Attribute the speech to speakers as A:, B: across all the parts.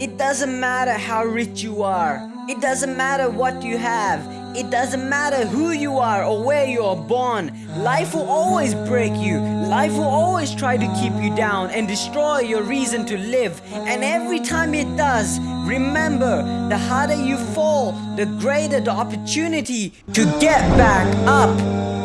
A: It doesn't matter how rich you are. It doesn't matter what you have. It doesn't matter who you are or where you are born. Life will always break you. Life will always try to keep you down and destroy your reason to live. And every time it does, remember the harder you fall, the greater the opportunity to get back up.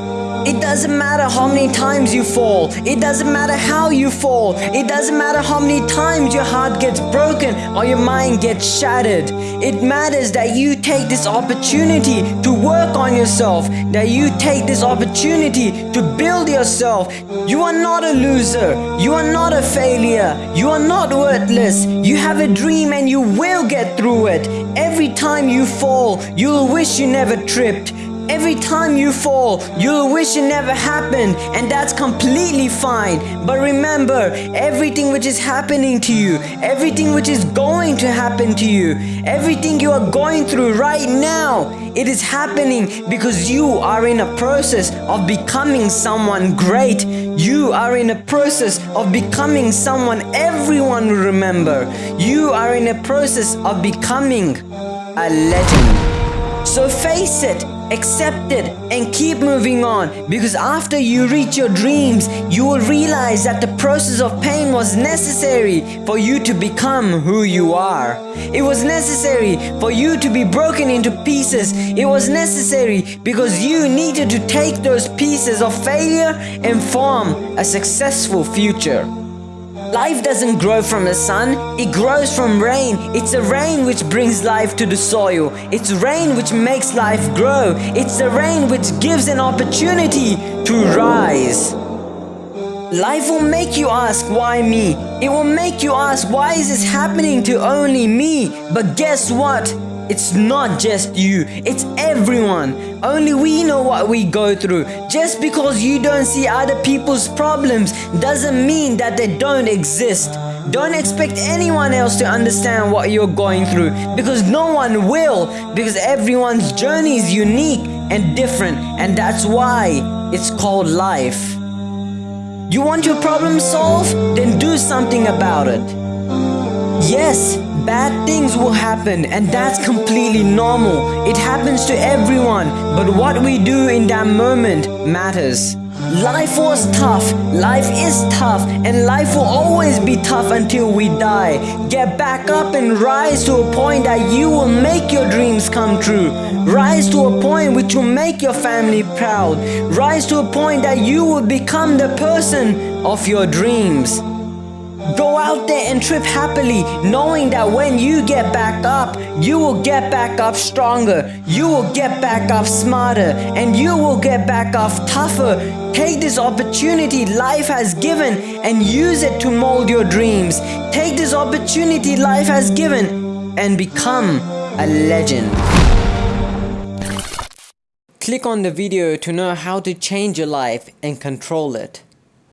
A: It doesn't matter how many times you fall. It doesn't matter how you fall. It doesn't matter how many times your heart gets broken or your mind gets shattered. It matters that you take this opportunity to work on yourself, that you take this opportunity to build yourself. You are not a loser. You are not a failure. You are not worthless. You have a dream and you will get through it. Every time you fall, you'll wish you never tripped. Every time you fall, you'll wish it never happened and that's completely fine. But remember, everything which is happening to you, everything which is going to happen to you, everything you are going through right now, it is happening because you are in a process of becoming someone great. You are in a process of becoming someone everyone will remember. You are in a process of becoming a legend. So face it, accept it and keep moving on. Because after you reach your dreams you will realize that the process of pain was necessary for you to become who you are. It was necessary for you to be broken into pieces. It was necessary because you needed to take those pieces of failure and form a successful future Life doesn't grow from the sun, it grows from rain. It's the rain which brings life to the soil. It's rain which makes life grow. It's the rain which gives an opportunity to rise. Life will make you ask why me. It will make you ask why is this happening to only me? But guess what? It's not just you, it's everyone. Only we know what we go through. Just because you don't see other people's problems doesn't mean that they don't exist. Don't expect anyone else to understand what you're going through because no one will because everyone's journey is unique and different and that's why it's called life. You want your problem solved? Then do something about it. Yes, Bad things will happen and that's completely normal. It happens to everyone, but what we do in that moment matters. Life was tough, life is tough, and life will always be tough until we die. Get back up and rise to a point that you will make your dreams come true. Rise to a point which will make your family proud. Rise to a point that you will become the person of your dreams. Out there and trip happily, knowing that when you get back up, you will get back up stronger, you will get back up smarter, and you will get back up tougher. Take this opportunity life has given and use it to mold your dreams. Take this opportunity life has given and become a legend. Click on the video to know how to change your life and control it.